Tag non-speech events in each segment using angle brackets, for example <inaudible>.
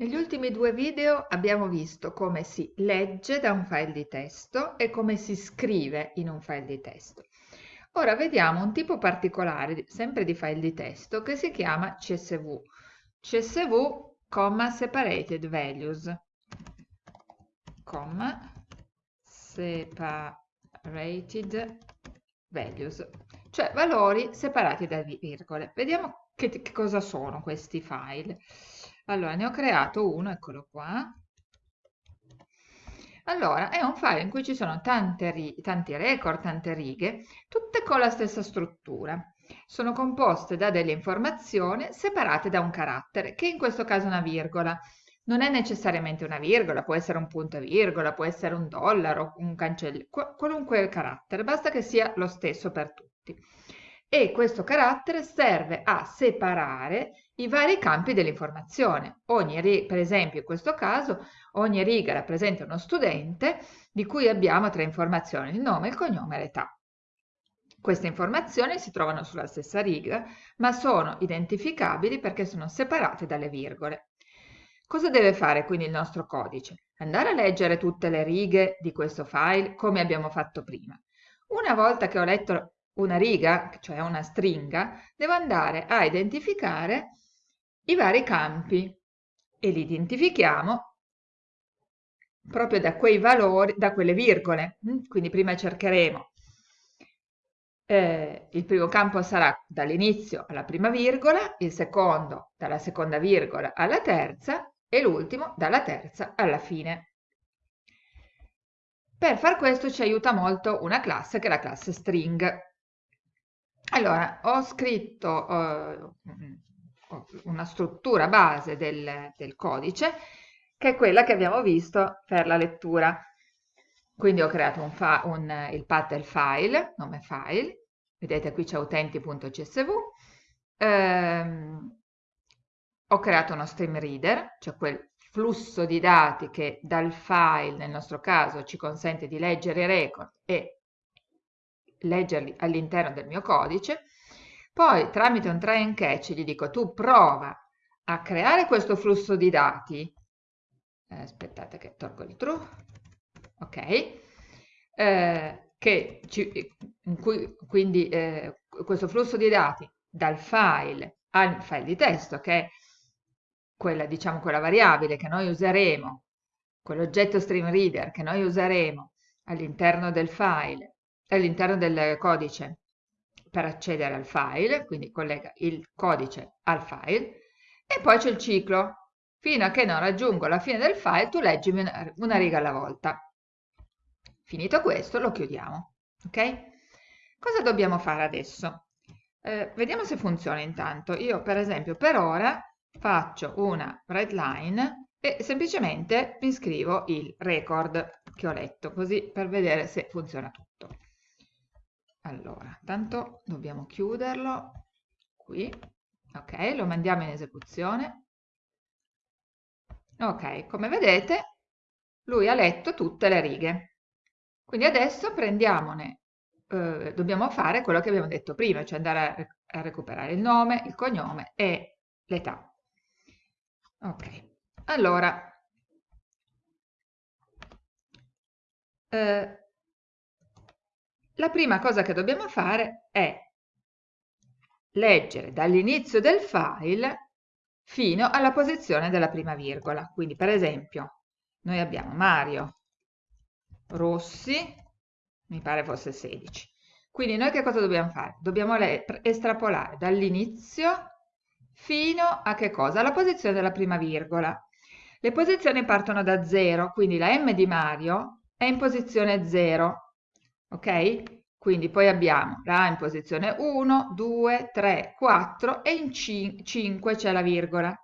Negli ultimi due video abbiamo visto come si legge da un file di testo e come si scrive in un file di testo. Ora vediamo un tipo particolare, sempre di file di testo, che si chiama CSV. CSV, separated values, separated values, cioè valori separati da virgole. Vediamo che, che cosa sono questi file. Allora, ne ho creato uno, eccolo qua. Allora, è un file in cui ci sono tante, tanti record, tante righe, tutte con la stessa struttura. Sono composte da delle informazioni separate da un carattere, che in questo caso è una virgola. Non è necessariamente una virgola, può essere un punto e virgola, può essere un dollaro, un cancello, qualunque carattere, basta che sia lo stesso per tutti e questo carattere serve a separare i vari campi dell'informazione. Per esempio, in questo caso, ogni riga rappresenta uno studente di cui abbiamo tre informazioni, il nome, il cognome e l'età. Queste informazioni si trovano sulla stessa riga, ma sono identificabili perché sono separate dalle virgole. Cosa deve fare quindi il nostro codice? Andare a leggere tutte le righe di questo file come abbiamo fatto prima. Una volta che ho letto una riga, cioè una stringa, devo andare a identificare i vari campi e li identifichiamo proprio da quei valori, da quelle virgole. Mm, quindi prima cercheremo, eh, il primo campo sarà dall'inizio alla prima virgola, il secondo dalla seconda virgola alla terza e l'ultimo dalla terza alla fine. Per far questo ci aiuta molto una classe che è la classe string. Allora, ho scritto uh, una struttura base del, del, codice, che è quella che abbiamo visto per la lettura. Quindi ho creato un un, il path del file, nome file, vedete qui c'è utenti.csv, ehm, ho creato uno stream reader, cioè quel flusso di dati che dal file, nel nostro caso, ci consente di leggere i record e leggerli all'interno del mio codice, poi tramite un try and catch gli dico tu prova a creare questo flusso di dati, eh, aspettate che tolgo il true, ok, eh, che ci, cui, quindi eh, questo flusso di dati dal file al file di testo, che è quella, diciamo, quella variabile che noi useremo, quell'oggetto stream reader che noi useremo all'interno del file all'interno del codice per accedere al file, quindi collega il codice al file, e poi c'è il ciclo. Fino a che non raggiungo la fine del file, tu leggimi una, una riga alla volta. Finito questo, lo chiudiamo. Ok? Cosa dobbiamo fare adesso? Eh, vediamo se funziona intanto. Io, per esempio, per ora faccio una write line e semplicemente mi scrivo il record che ho letto, così per vedere se funziona tutto. Allora, tanto dobbiamo chiuderlo qui. Ok, lo mandiamo in esecuzione. Ok, come vedete, lui ha letto tutte le righe. Quindi adesso prendiamone, eh, dobbiamo fare quello che abbiamo detto prima, cioè andare a, a recuperare il nome, il cognome e l'età. Ok, allora, eh, la prima cosa che dobbiamo fare è leggere dall'inizio del file fino alla posizione della prima virgola. Quindi, per esempio, noi abbiamo Mario Rossi, mi pare fosse 16. Quindi noi che cosa dobbiamo fare? Dobbiamo estrapolare dall'inizio fino a che cosa? Alla posizione della prima virgola. Le posizioni partono da 0, quindi la M di Mario è in posizione 0 ok? Quindi poi abbiamo la A in posizione 1, 2, 3, 4 e in 5 c'è la virgola.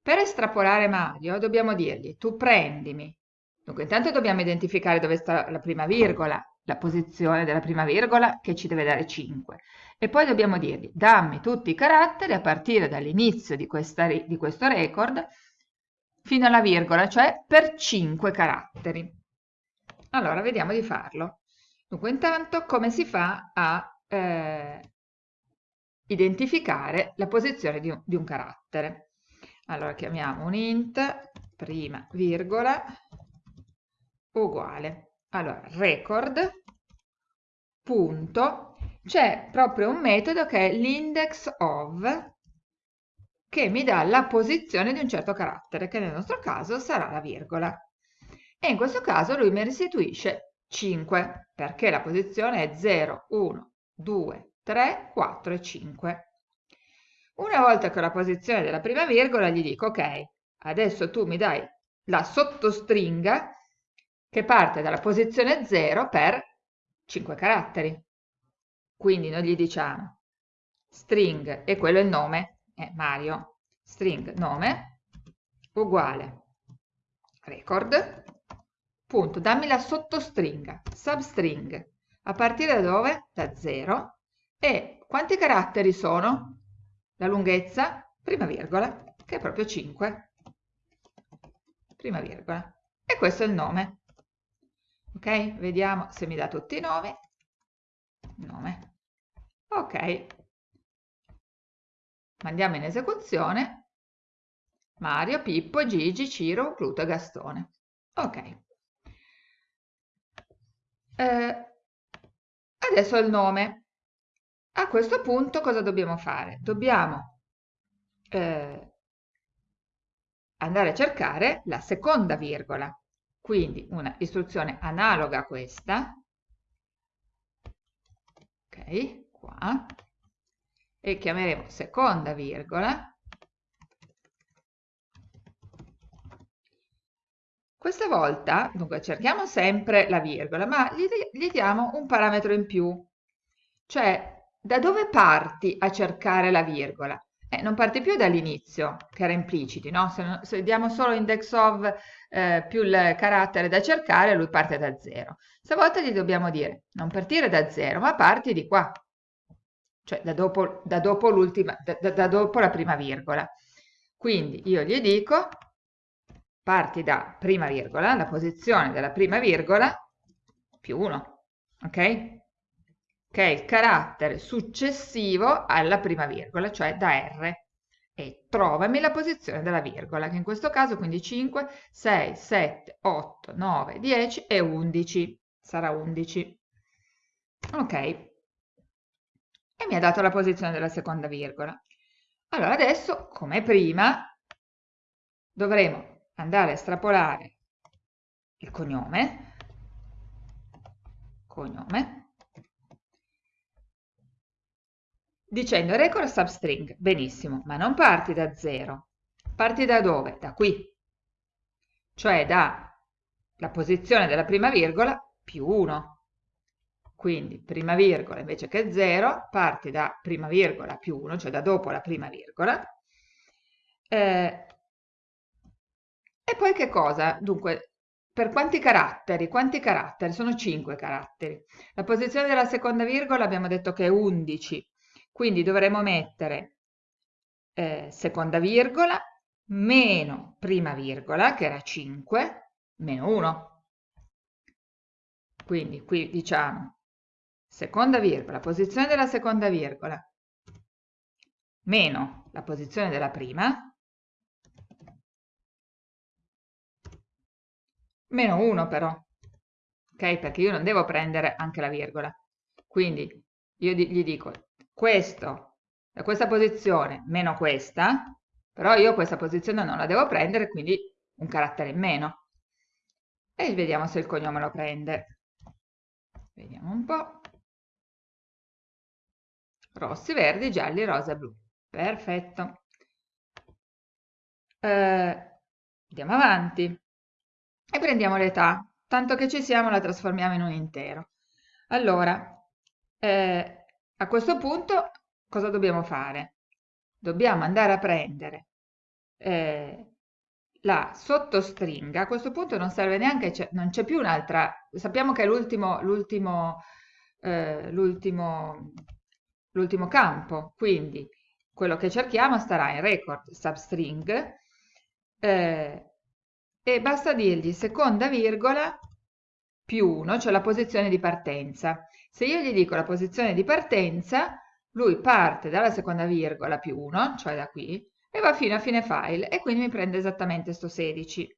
Per estrapolare Mario dobbiamo dirgli tu prendimi, dunque intanto dobbiamo identificare dove sta la prima virgola, la posizione della prima virgola che ci deve dare 5 e poi dobbiamo dirgli dammi tutti i caratteri a partire dall'inizio di, di questo record fino alla virgola, cioè per 5 caratteri. Allora, vediamo di farlo. Dunque, intanto, come si fa a eh, identificare la posizione di un, di un carattere? allora chiamiamo un int prima virgola uguale. Allora record punto. C'è proprio un metodo che è l'index of che mi dà la posizione di un certo carattere che nel nostro caso sarà la virgola. E in questo caso lui mi restituisce 5 perché la posizione è 0 1 2 3 4 e 5 una volta che ho la posizione della prima virgola gli dico ok, adesso tu mi dai la sottostringa che parte dalla posizione 0 per 5 caratteri. Quindi noi gli diciamo string, e quello è il nome, è Mario, string nome uguale record, punto, dammi la sottostringa, substring, a partire da dove? Da 0. E quanti caratteri sono? la lunghezza, prima virgola, che è proprio 5, prima virgola. E questo è il nome. Ok? Vediamo se mi dà tutti i nomi. Nome. Ok. Mandiamo in esecuzione. Mario, Pippo, Gigi, Ciro, Pluto e Gastone. Ok. Eh, adesso il nome. A questo punto cosa dobbiamo fare? Dobbiamo eh, andare a cercare la seconda virgola, quindi una istruzione analoga a questa, ok, qua, e chiameremo seconda virgola, Questa volta, dunque, cerchiamo sempre la virgola, ma gli, gli diamo un parametro in più, cioè da dove parti a cercare la virgola? Eh, non parti più dall'inizio, che era impliciti, no? Se, se, diamo solo index of eh, più il carattere da cercare, lui parte da zero. Stavolta gli dobbiamo dire, non partire da zero, ma parti di qua, cioè da dopo, da dopo, da, da dopo la prima virgola. Quindi io gli dico, parti da prima virgola, la posizione della prima virgola, più 1, ok? che è il carattere successivo alla prima virgola, cioè da R. E trovami la posizione della virgola, che in questo caso quindi 5, 6, 7, 8, 9, 10 e 11. Sarà 11. Ok. E mi ha dato la posizione della seconda virgola. Allora adesso, come prima, dovremo andare a estrapolare il cognome, cognome, dicendo record substring, benissimo, ma non parti da zero, parti da dove? Da qui, cioè dalla posizione della prima virgola più 1. Quindi prima virgola invece che 0, parti da prima virgola più 1, cioè da dopo la prima virgola. Eh, e poi che cosa? Dunque, per quanti caratteri? Quanti caratteri? Sono 5 caratteri. La posizione della seconda virgola abbiamo detto che è 11, quindi dovremo mettere eh, seconda virgola meno prima virgola, che era 5, meno 1. Quindi qui diciamo seconda virgola, posizione della seconda virgola, meno la posizione della prima, meno 1 però, ok? Perché io non devo prendere anche la virgola. Quindi io gli dico questo da questa posizione meno questa, però io questa posizione non la devo prendere, quindi un carattere in meno. E vediamo se il cognome lo prende. Vediamo un po'. Rossi, verdi, gialli, rosa, blu. Perfetto. Eh, andiamo avanti e prendiamo l'età. Tanto che ci siamo la trasformiamo in un intero. Allora, eh, a questo punto cosa dobbiamo fare? Dobbiamo andare a prendere eh, la sottostringa, a questo punto non serve neanche, non c'è più un'altra, sappiamo che è l'ultimo eh, campo, quindi quello che cerchiamo starà in record substring eh, e basta dirgli seconda virgola più 1, cioè la posizione di partenza. Se io gli dico la posizione di partenza, lui parte dalla seconda virgola più 1, cioè da qui, e va fino a fine file e quindi mi prende esattamente sto 16.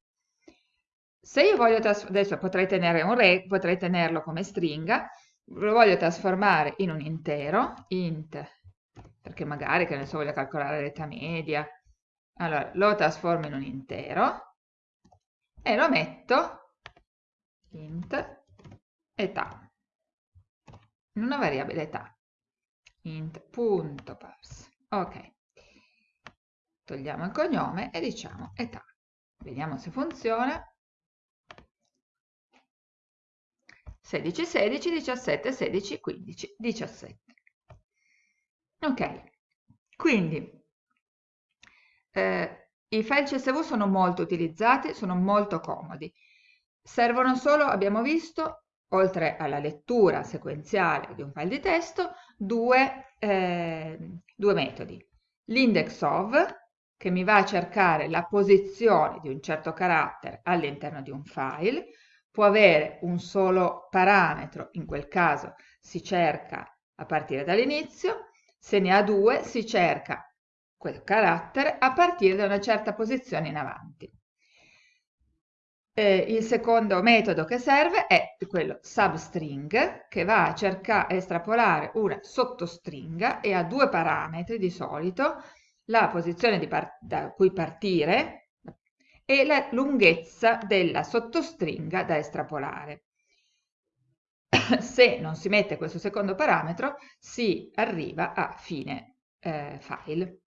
Se io voglio, adesso potrei, tenere un re, potrei tenerlo come stringa, lo voglio trasformare in un intero, int, perché magari, che ne so, voglio calcolare l'età media, allora lo trasformo in un intero e lo metto int età, in una variabile età, int.parse. Ok, togliamo il cognome e diciamo età. Vediamo se funziona. 16, 16, 17, 16, 15, 17. Ok, quindi eh, i file CSV sono molto utilizzati, sono molto comodi. Servono solo, abbiamo visto, oltre alla lettura sequenziale di un file di testo, due, eh, due metodi. L'index of, che mi va a cercare la posizione di un certo carattere all'interno di un file, può avere un solo parametro, in quel caso si cerca a partire dall'inizio, se ne ha due si cerca quel carattere a partire da una certa posizione in avanti. Eh, il secondo metodo che serve è quello substring che va a cercare, a estrapolare una sottostringa e ha due parametri di solito, la posizione da cui partire e la lunghezza della sottostringa da estrapolare. <coughs> Se non si mette questo secondo parametro si arriva a fine eh, file.